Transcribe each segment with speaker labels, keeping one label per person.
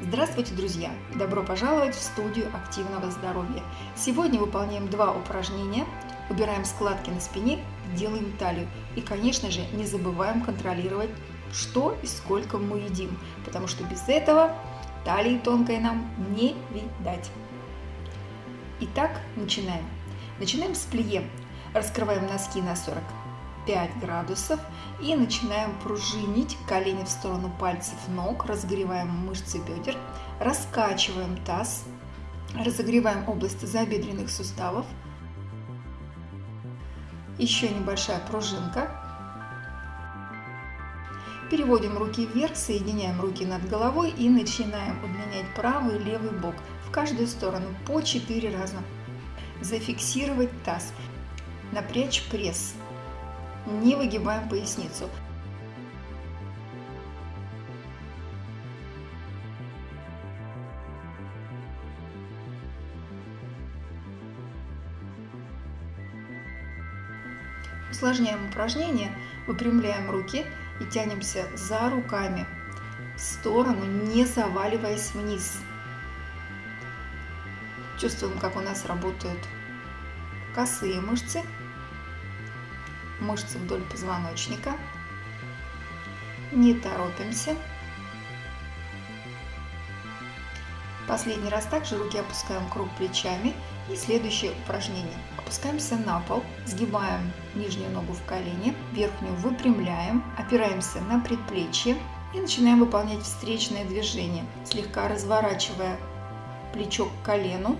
Speaker 1: Здравствуйте, друзья! Добро пожаловать в студию активного здоровья. Сегодня выполняем два упражнения. Убираем складки на спине, делаем талию. И, конечно же, не забываем контролировать, что и сколько мы едим, потому что без этого талии тонкой нам не видать. Итак, начинаем. Начинаем с плие. Раскрываем носки на 40 5 градусов и начинаем пружинить колени в сторону пальцев ног, разогреваем мышцы бедер, раскачиваем таз, разогреваем область забедренных суставов. Еще небольшая пружинка. Переводим руки вверх, соединяем руки над головой и начинаем удлинять правый и левый бок в каждую сторону по 4 раза. Зафиксировать таз, напрячь пресс не выгибаем поясницу. Усложняем упражнение, выпрямляем руки и тянемся за руками в сторону, не заваливаясь вниз. Чувствуем, как у нас работают косые мышцы мышцы вдоль позвоночника. Не торопимся. Последний раз также руки опускаем круг плечами. И следующее упражнение. Опускаемся на пол, сгибаем нижнюю ногу в колени, верхнюю выпрямляем, опираемся на предплечье и начинаем выполнять встречное движение, слегка разворачивая плечо к колену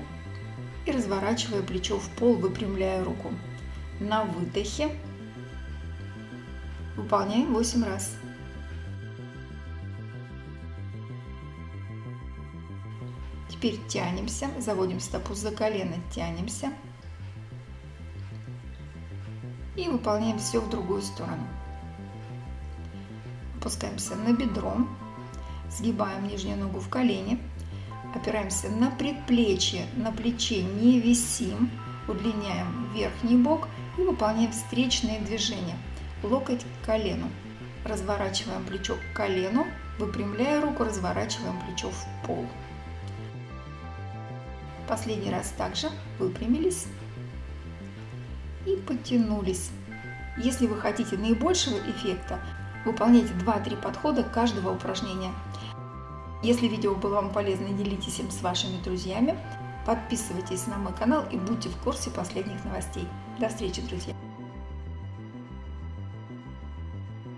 Speaker 1: и разворачивая плечо в пол, выпрямляя руку. На выдохе Выполняем 8 раз. Теперь тянемся, заводим стопу за колено, тянемся. И выполняем все в другую сторону. Опускаемся на бедро, сгибаем нижнюю ногу в колени, опираемся на предплечье, на плече не висим, удлиняем верхний бок и выполняем встречные движения локоть к колену. Разворачиваем плечо к колену, выпрямляя руку, разворачиваем плечо в пол. Последний раз также выпрямились и потянулись. Если вы хотите наибольшего эффекта, выполняйте 2-3 подхода каждого упражнения. Если видео было вам полезно, делитесь им с вашими друзьями. Подписывайтесь на мой канал и будьте в курсе последних новостей. До встречи, друзья!